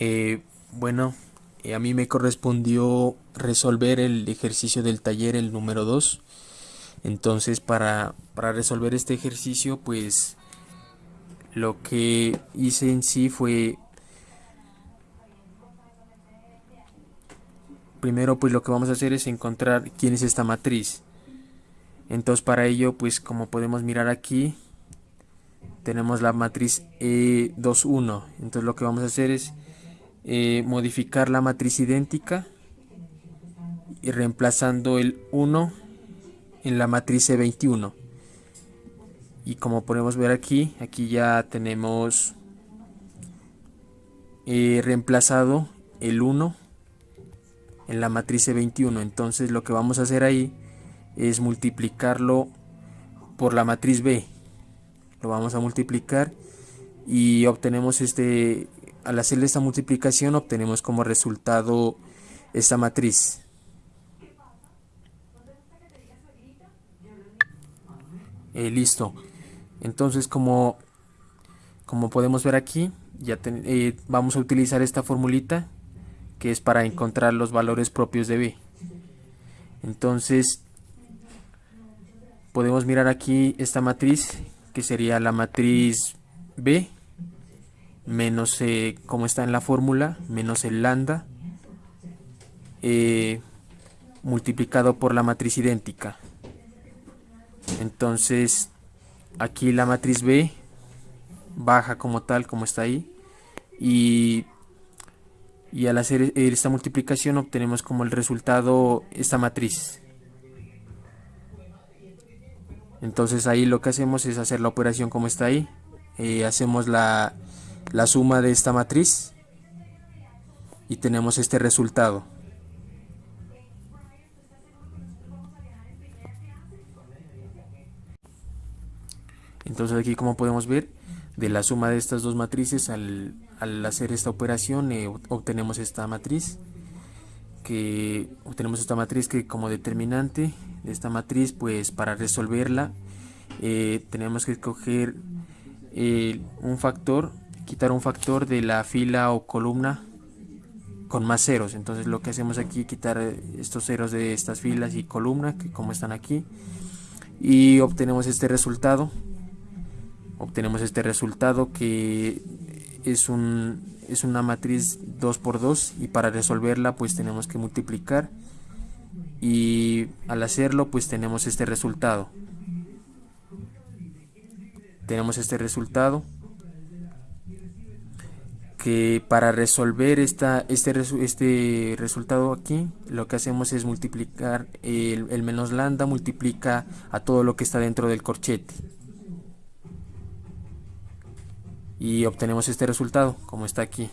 Eh, bueno, eh, a mí me correspondió resolver el ejercicio del taller, el número 2. Entonces, para, para resolver este ejercicio, pues lo que hice en sí fue primero pues lo que vamos a hacer es encontrar quién es esta matriz entonces para ello pues como podemos mirar aquí tenemos la matriz E21 entonces lo que vamos a hacer es eh, modificar la matriz idéntica y reemplazando el 1 en la matriz E21 y como podemos ver aquí aquí ya tenemos eh, reemplazado el 1 en la matriz E21 entonces lo que vamos a hacer ahí es multiplicarlo por la matriz B. Lo vamos a multiplicar y obtenemos este al hacer esta multiplicación obtenemos como resultado esta matriz. Eh, listo. Entonces como como podemos ver aquí ya eh, vamos a utilizar esta formulita que es para encontrar los valores propios de b. Entonces podemos mirar aquí esta matriz que sería la matriz B menos eh, como está en la fórmula menos el lambda eh, multiplicado por la matriz idéntica. Entonces aquí la matriz B baja como tal como está ahí y, y al hacer esta multiplicación obtenemos como el resultado esta matriz. Entonces ahí lo que hacemos es hacer la operación como está ahí eh, hacemos la, la suma de esta matriz y tenemos este resultado. Entonces aquí como podemos ver de la suma de estas dos matrices al, hacer esta operación eh, obtenemos esta matriz que obtenemos esta matriz que como determinante de esta matriz pues para resolverla eh, tenemos que escoger eh, un factor quitar un factor de la fila o columna con más ceros. Entonces lo que hacemos aquí quitar estos ceros de estas filas y columna que como están aquí y obtenemos este resultado. Obtenemos este resultado que es un es una matriz 2 por 2 y para resolverla pues tenemos que multiplicar. Y al hacerlo pues tenemos este resultado. Tenemos este resultado que para resolver esta, este, este resultado aquí lo que hacemos es multiplicar el, menos lambda multiplica a todo lo que está dentro del corchete. Y obtenemos este resultado como está aquí.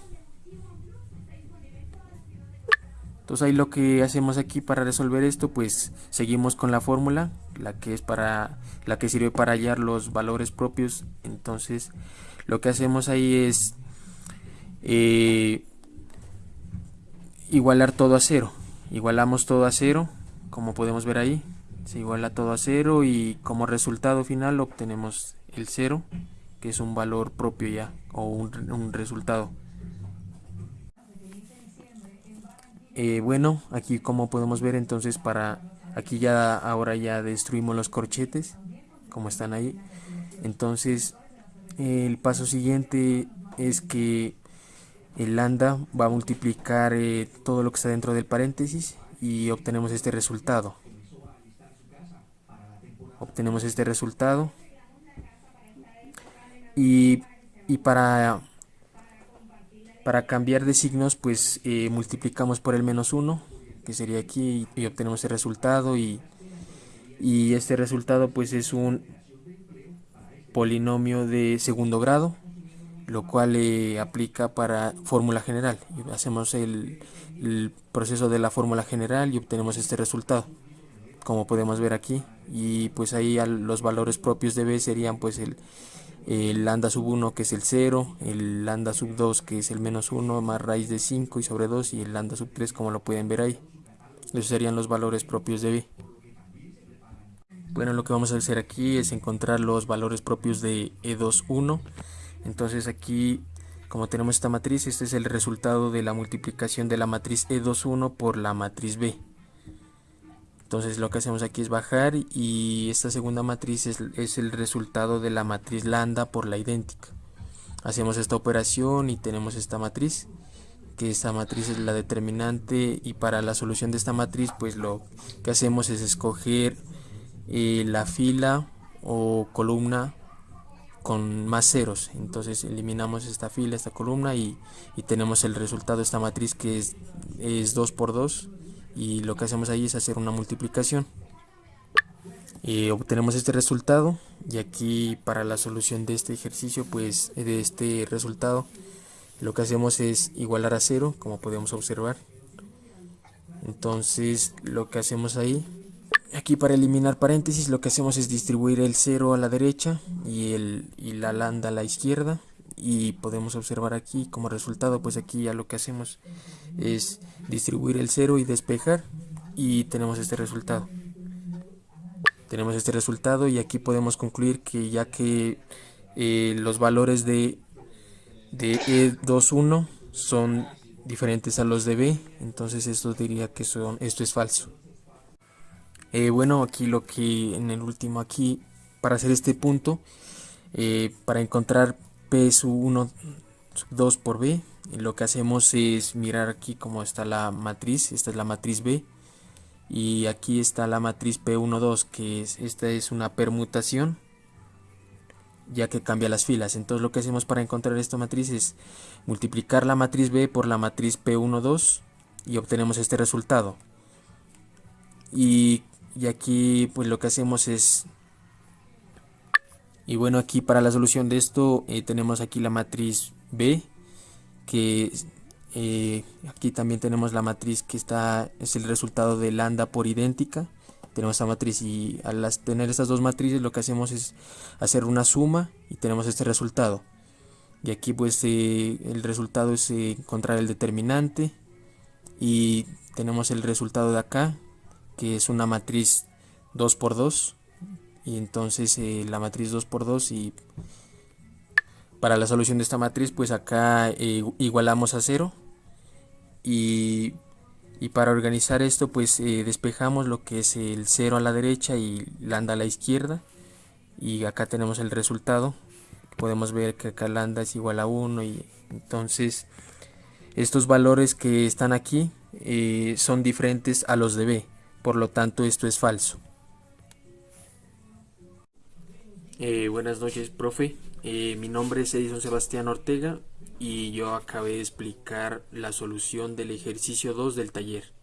Entonces ahí lo que hacemos aquí para resolver esto pues seguimos con la fórmula la que es para la que sirve para hallar los valores propios. Entonces lo que hacemos ahí es eh, igualar todo a cero. Igualamos todo a cero como podemos ver ahí. Se iguala todo a cero y como resultado final obtenemos el cero que es un valor propio ya o un, resultado. Eh, bueno aquí como podemos ver entonces para aquí ya ahora ya destruimos los corchetes como están ahí. Entonces el paso siguiente es que el lambda va a multiplicar eh, todo lo que está dentro del paréntesis y obtenemos este resultado. Obtenemos este resultado. Y, para, para cambiar de signos pues eh, multiplicamos por el menos 1 que sería aquí y, obtenemos el resultado. Y, y este resultado pues es un polinomio de segundo grado lo cual eh, aplica para fórmula general hacemos el, proceso de la fórmula general y obtenemos este resultado como podemos ver aquí y pues ahí los valores propios de b serían pues el el lambda sub 1 que es el 0, el lambda sub 2 que es el menos 1 más raíz de 5 y sobre 2 y el lambda sub 3 como lo pueden ver ahí. Esos serían los valores propios de B. Bueno, lo que vamos a hacer aquí es encontrar los valores propios de E21. Entonces aquí, como tenemos esta matriz, este es el resultado de la multiplicación de la matriz E21 por la matriz B. Entonces lo que hacemos aquí es bajar y esta segunda matriz es, el resultado de la matriz lambda por la idéntica. Hacemos esta operación y tenemos esta matriz que esta matriz es la determinante y para la solución de esta matriz pues lo que hacemos es escoger eh, la fila o columna con más ceros. Entonces eliminamos esta fila esta columna y, tenemos el resultado esta matriz que es, es 2 por 2 y lo que hacemos ahí es hacer una multiplicación. Y obtenemos este resultado y aquí para la solución de este ejercicio pues de este resultado lo que hacemos es igualar a cero como podemos observar. Entonces lo que hacemos ahí aquí para eliminar paréntesis lo que hacemos es distribuir el 0 a la derecha y, el, y la lambda a la izquierda y podemos observar aquí como resultado pues aquí ya lo que hacemos es distribuir el 0 y despejar y tenemos este resultado tenemos este resultado y aquí podemos concluir que ya que eh, los valores de de E21 son diferentes a los de B, entonces esto diría que son, esto es falso. Eh, bueno, aquí lo que en el último aquí, para hacer este punto, eh, para encontrar P sub 1 2 por B, lo que hacemos es mirar aquí cómo está la matriz, esta es la matriz B, y aquí está la matriz P12, que es, esta es una permutación ya que cambia las filas. Entonces lo que hacemos para encontrar esta matriz es multiplicar la matriz B por la matriz P12 y obtenemos este resultado. Y, aquí pues lo que hacemos es... Y bueno aquí para la solución de esto eh, tenemos aquí la matriz B que eh, aquí también tenemos la matriz que está es el resultado de lambda por idéntica. Tenemos esta matriz y al tener estas dos matrices lo que hacemos es hacer una suma y tenemos este resultado. Y aquí pues eh, el resultado es encontrar el determinante y tenemos el resultado de acá que es una matriz 2 por 2 y entonces eh, la matriz 2 por 2 y para la solución de esta matriz pues acá igualamos a 0 y y para organizar esto pues eh, despejamos lo que es el 0 a la derecha y lambda a la izquierda y acá tenemos el resultado. Podemos ver que acá lambda es igual a 1 y entonces estos valores que están aquí eh, son diferentes a los de B por lo tanto esto es falso eh, buenas noches profe mi nombre es Edison Sebastián Ortega y yo acabé de explicar la solución del ejercicio 2 del taller.